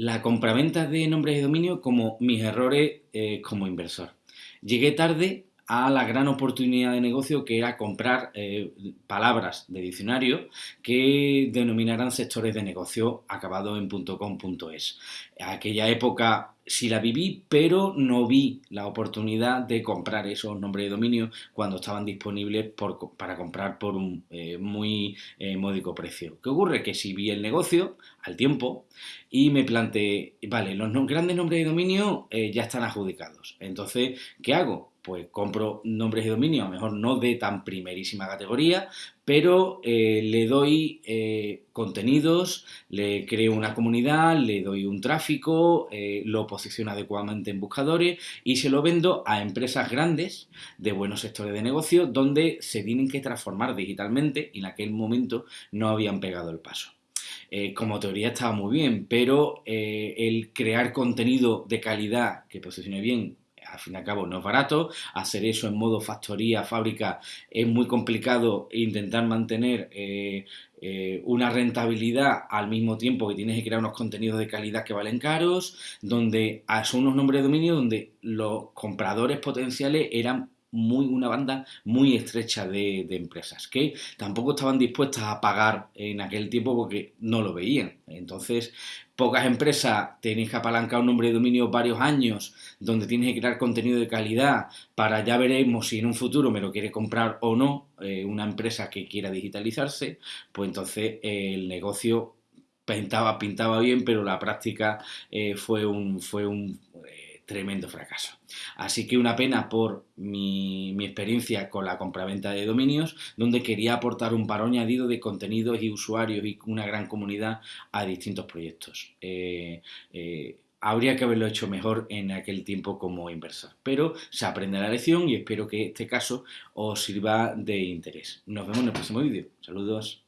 la compraventa de nombres de dominio como mis errores eh, como inversor. Llegué tarde a la gran oportunidad de negocio que era comprar eh, palabras de diccionario que denominaran sectores de negocio acabado en .com.es. Aquella época sí la viví, pero no vi la oportunidad de comprar esos nombres de dominio cuando estaban disponibles para comprar por un eh, muy eh, módico precio. ¿Qué ocurre? Que si vi el negocio al tiempo y me planteé, vale, los grandes nombres de dominio ya están adjudicados. Entonces, ¿qué hago? Pues compro nombres de dominio, a lo mejor no de tan primerísima categoría, pero eh, le doy eh, contenidos, le creo una comunidad, le doy un tráfico, eh, lo posiciono adecuadamente en buscadores y se lo vendo a empresas grandes de buenos sectores de negocio donde se tienen que transformar digitalmente y en aquel momento no habían pegado el paso. como teoría estaba muy bien, pero el crear contenido de calidad que posicione bien al fin y al cabo no es barato, hacer eso en modo factoría, fábrica, es muy complicado intentar mantener eh, eh, una rentabilidad al mismo tiempo que tienes que crear unos contenidos de calidad que valen caros, donde ah, son unos nombres de dominio donde los compradores potenciales eran muy, una banda muy estrecha de, empresas que tampoco estaban dispuestas a pagar en aquel tiempo porque no lo veían. Entonces, pocas empresas tenéis que apalancar un nombre de dominio varios años, donde tienes que crear contenido de calidad para ya veremos si en un futuro me lo quiere comprar o no eh, una empresa que quiera digitalizarse, pues entonces el negocio pintaba, pintaba bien, pero la práctica eh, fue un, fue un tremendo fracaso. Así que una pena por mi, experiencia con la compraventa de dominios, donde quería aportar un paro añadido de contenidos y usuarios y una gran comunidad a distintos proyectos. Eh, eh, habría que haberlo hecho mejor en aquel tiempo como inversor, pero se aprende la lección y espero que este caso os sirva de interés. Nos vemos en el próximo vídeo. Saludos.